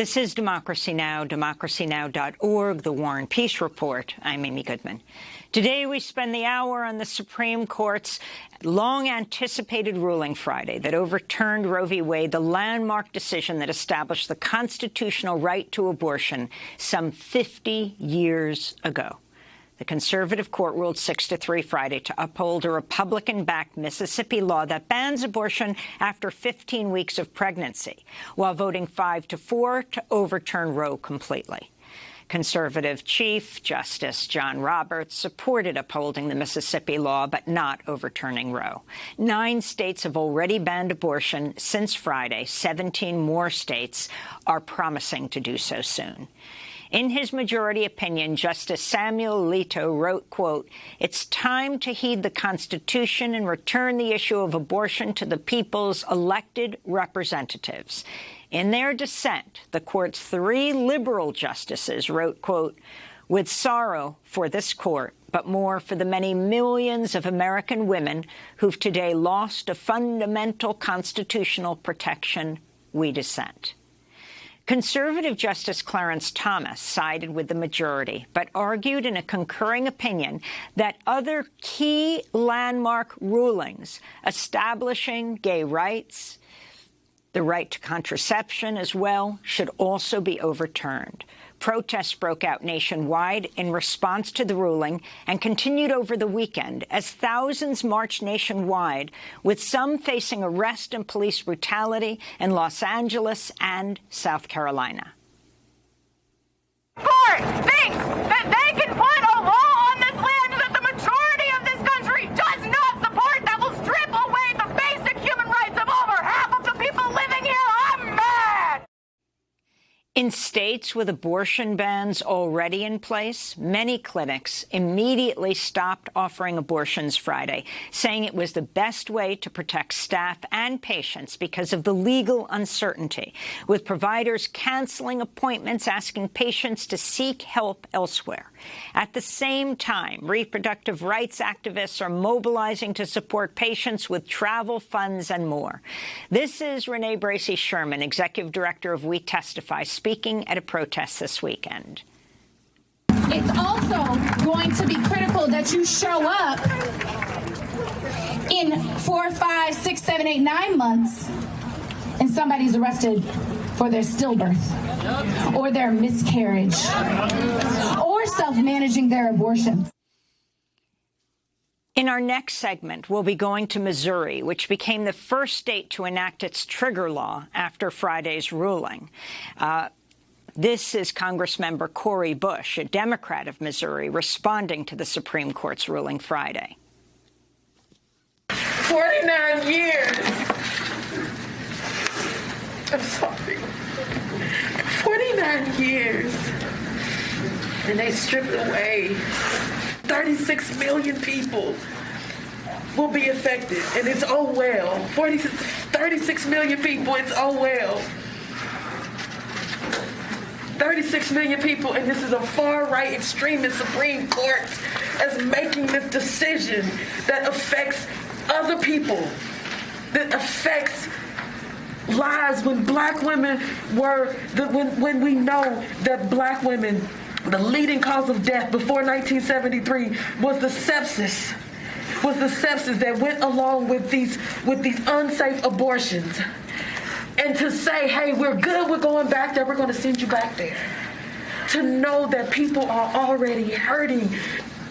This is Democracy Now!, democracynow.org, The War and Peace Report. I'm Amy Goodman. Today, we spend the hour on the Supreme Court's long-anticipated ruling Friday that overturned Roe v. Wade, the landmark decision that established the constitutional right to abortion some 50 years ago. The conservative court ruled 6 to 3 Friday to uphold a Republican-backed Mississippi law that bans abortion after 15 weeks of pregnancy, while voting 5 to 4 to overturn Roe completely. Conservative Chief Justice John Roberts supported upholding the Mississippi law but not overturning Roe. Nine states have already banned abortion since Friday. 17 more states are promising to do so soon. In his majority opinion, Justice Samuel Alito wrote, quote, It's time to heed the Constitution and return the issue of abortion to the people's elected representatives. In their dissent, the court's three liberal justices wrote, quote, with sorrow for this court, but more for the many millions of American women who've today lost a fundamental constitutional protection, we dissent. Conservative Justice Clarence Thomas sided with the majority, but argued in a concurring opinion that other key landmark rulings establishing gay rights, the right to contraception as well, should also be overturned. Protests broke out nationwide in response to the ruling and continued over the weekend as thousands marched nationwide, with some facing arrest and police brutality in Los Angeles and South Carolina. Court thinks that they can put a law on this land that the majority of this country does not support that will strip away the basic human rights of over half of the people living here. I'm mad! In states with abortion bans already in place, many clinics immediately stopped offering abortions Friday, saying it was the best way to protect staff and patients because of the legal uncertainty, with providers canceling appointments, asking patients to seek help elsewhere. At the same time, reproductive rights activists are mobilizing to support patients with travel funds and more. This is Renee Bracey Sherman, Executive Director of We Testify, speaking at a protest this weekend. It's also going to be critical that you show up in four, five, six, seven, eight, nine months and somebody's arrested for their stillbirth or their miscarriage or self-managing their abortions. In our next segment, we'll be going to Missouri, which became the first state to enact its trigger law after Friday's ruling. Uh, this is Congressmember Cori Bush, a Democrat of Missouri, responding to the Supreme Court's ruling Friday. 49 years. I'm sorry. 49 years. And they stripped away 36 million people will be affected. And it's oh well. 40, 36 million people, it's oh well. 36 million people, and this is a far-right extremist Supreme Court as making this decision that affects other people, that affects lives. When black women were, the, when, when we know that black women, the leading cause of death before 1973 was the sepsis, was the sepsis that went along with these, with these unsafe abortions and to say, hey, we're good, we're going back there, we're going to send you back there. To know that people are already hurting,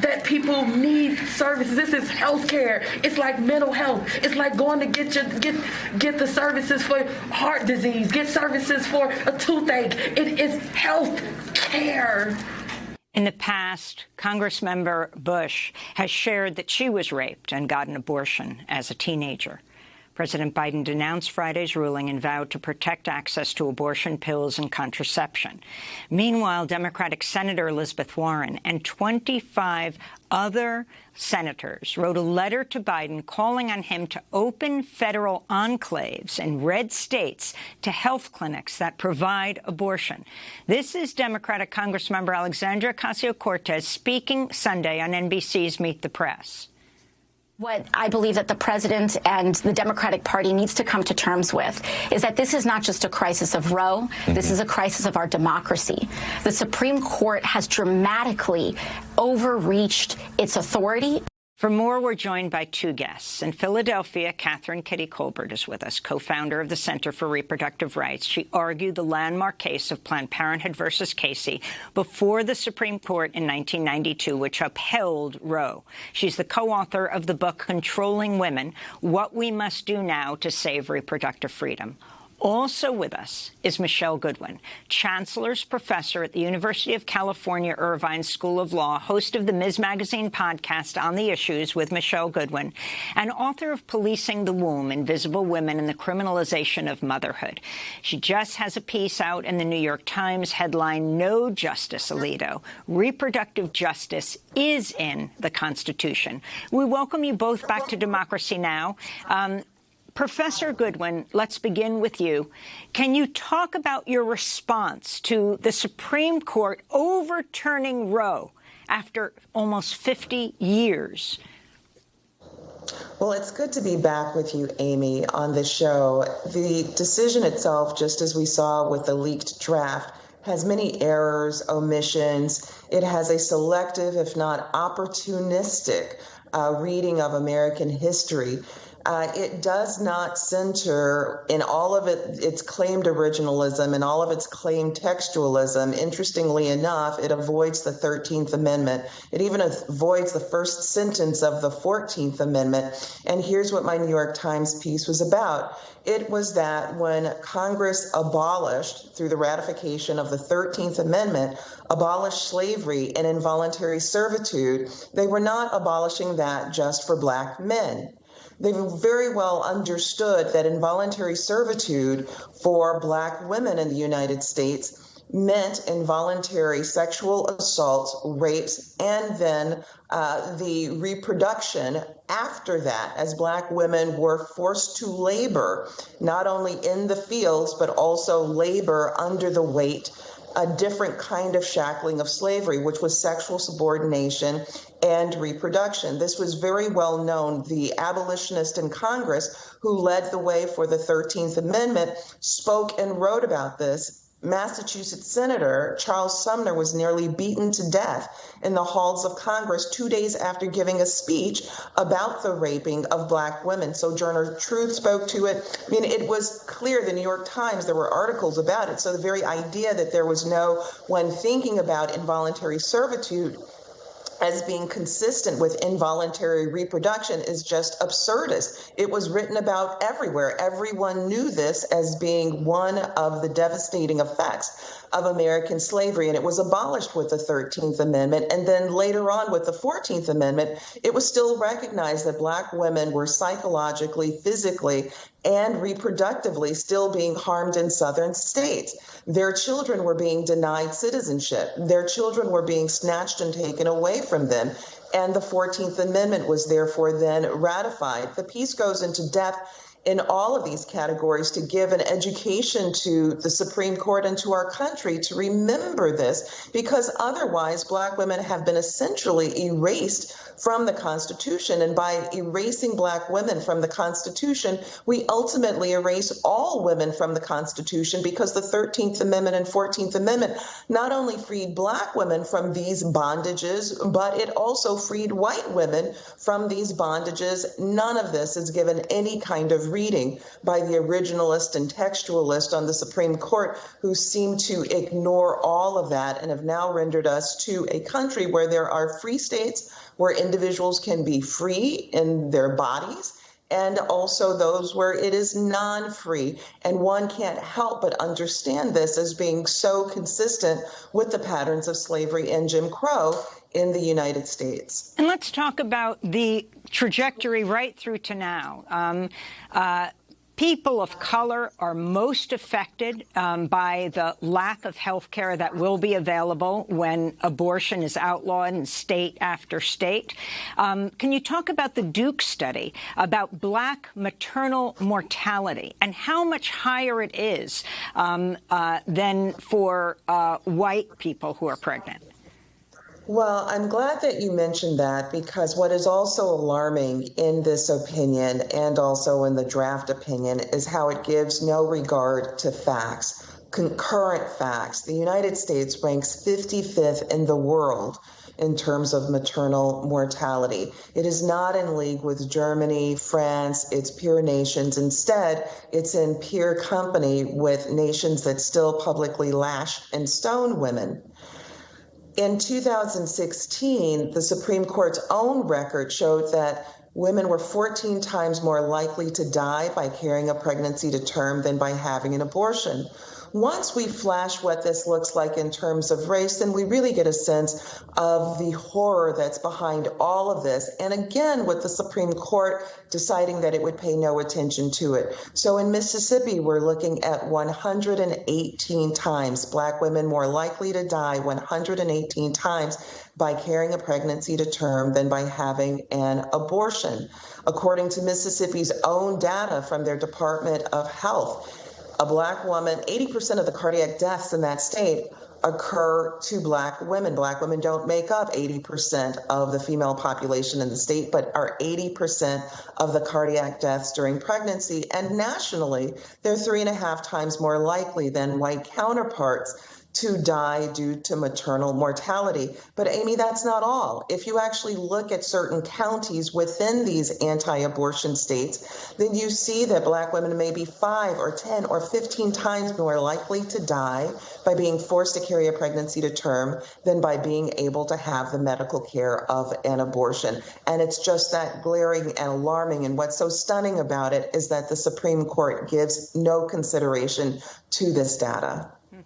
that people need services. This is health care. It's like mental health. It's like going to get your get get the services for heart disease, get services for a toothache. It is health care. In the past, Congressmember Bush has shared that she was raped and got an abortion as a teenager. President Biden denounced Friday's ruling and vowed to protect access to abortion pills and contraception. Meanwhile, Democratic Senator Elizabeth Warren and 25 other senators wrote a letter to Biden calling on him to open federal enclaves in red states to health clinics that provide abortion. This is Democratic Congressmember Alexandria Ocasio-Cortez speaking Sunday on NBC's Meet the Press. What I believe that the president and the Democratic Party needs to come to terms with is that this is not just a crisis of Roe. Mm -hmm. This is a crisis of our democracy. The Supreme Court has dramatically overreached its authority. For more, we're joined by two guests. In Philadelphia, Kathryn Kitty Kolbert is with us, co-founder of the Center for Reproductive Rights. She argued the landmark case of Planned Parenthood versus Casey before the Supreme Court in 1992, which upheld Roe. She's the co-author of the book Controlling Women, What We Must Do Now to Save Reproductive Freedom. Also with us is Michele Goodwin, Chancellor's Professor at the University of California Irvine School of Law, host of the Ms. Magazine podcast on the issues with Michele Goodwin, and author of Policing the Womb, Invisible Women and the Criminalization of Motherhood. She just has a piece out in the New York Times headline, No Justice, Alito. Reproductive justice is in the Constitution. We welcome you both back to Democracy Now! Um, Professor Goodwin, let's begin with you. Can you talk about your response to the Supreme Court overturning Roe after almost 50 years? Well, it's good to be back with you, Amy, on the show. The decision itself, just as we saw with the leaked draft, has many errors, omissions. It has a selective, if not opportunistic, uh, reading of American history uh, it does not center in all of it, its claimed originalism and all of its claimed textualism. Interestingly enough, it avoids the 13th Amendment. It even avoids the first sentence of the 14th Amendment. And here's what my New York Times piece was about. It was that when Congress abolished, through the ratification of the 13th Amendment, abolished slavery and involuntary servitude, they were not abolishing that just for black men they very well understood that involuntary servitude for black women in the United States meant involuntary sexual assaults, rapes, and then uh, the reproduction after that, as black women were forced to labor, not only in the fields, but also labor under the weight a different kind of shackling of slavery, which was sexual subordination and reproduction. This was very well known. The abolitionist in Congress who led the way for the 13th Amendment spoke and wrote about this Massachusetts Senator Charles Sumner was nearly beaten to death in the halls of Congress two days after giving a speech about the raping of black women. Sojourner Truth spoke to it. I mean, it was clear, the New York Times, there were articles about it. So the very idea that there was no, one thinking about involuntary servitude, as being consistent with involuntary reproduction is just absurdist. It was written about everywhere. Everyone knew this as being one of the devastating effects of American slavery, and it was abolished with the 13th Amendment. And then later on with the 14th Amendment, it was still recognized that Black women were psychologically, physically, and reproductively still being harmed in southern states. Their children were being denied citizenship. Their children were being snatched and taken away from them. And the 14th Amendment was therefore then ratified. The piece goes into depth in all of these categories to give an education to the Supreme Court and to our country to remember this, because otherwise, Black women have been essentially erased from the Constitution. And by erasing Black women from the Constitution, we ultimately erase all women from the Constitution because the 13th Amendment and 14th Amendment not only freed Black women from these bondages, but it also freed white women from these bondages. None of this is given any kind of reading by the originalist and textualist on the Supreme Court who seem to ignore all of that and have now rendered us to a country where there are free states where individuals can be free in their bodies and also those where it is non free. And one can't help but understand this as being so consistent with the patterns of slavery and Jim Crow in the United States. And let's talk about the trajectory right through to now. Um, uh, people of color are most affected um, by the lack of health care that will be available when abortion is outlawed in state after state. Um, can you talk about the Duke study about black maternal mortality and how much higher it is um, uh, than for uh, white people who are pregnant? Well, I'm glad that you mentioned that because what is also alarming in this opinion and also in the draft opinion is how it gives no regard to facts, concurrent facts. The United States ranks 55th in the world in terms of maternal mortality. It is not in league with Germany, France, its peer nations. Instead, it's in peer company with nations that still publicly lash and stone women. In 2016, the Supreme Court's own record showed that women were 14 times more likely to die by carrying a pregnancy to term than by having an abortion. Once we flash what this looks like in terms of race, then we really get a sense of the horror that's behind all of this. And again, with the Supreme Court deciding that it would pay no attention to it. So in Mississippi, we're looking at 118 times black women more likely to die 118 times by carrying a pregnancy to term than by having an abortion. According to Mississippi's own data from their Department of Health, a black woman, 80% of the cardiac deaths in that state occur to black women. Black women don't make up 80% of the female population in the state, but are 80% of the cardiac deaths during pregnancy. And nationally, they're three and a half times more likely than white counterparts to die due to maternal mortality. But Amy, that's not all. If you actually look at certain counties within these anti abortion states, then you see that black women may be five or 10 or 15 times more likely to die by being forced to carry a pregnancy to term than by being able to have the medical care of an abortion. And it's just that glaring and alarming. And what's so stunning about it is that the Supreme Court gives no consideration to this data.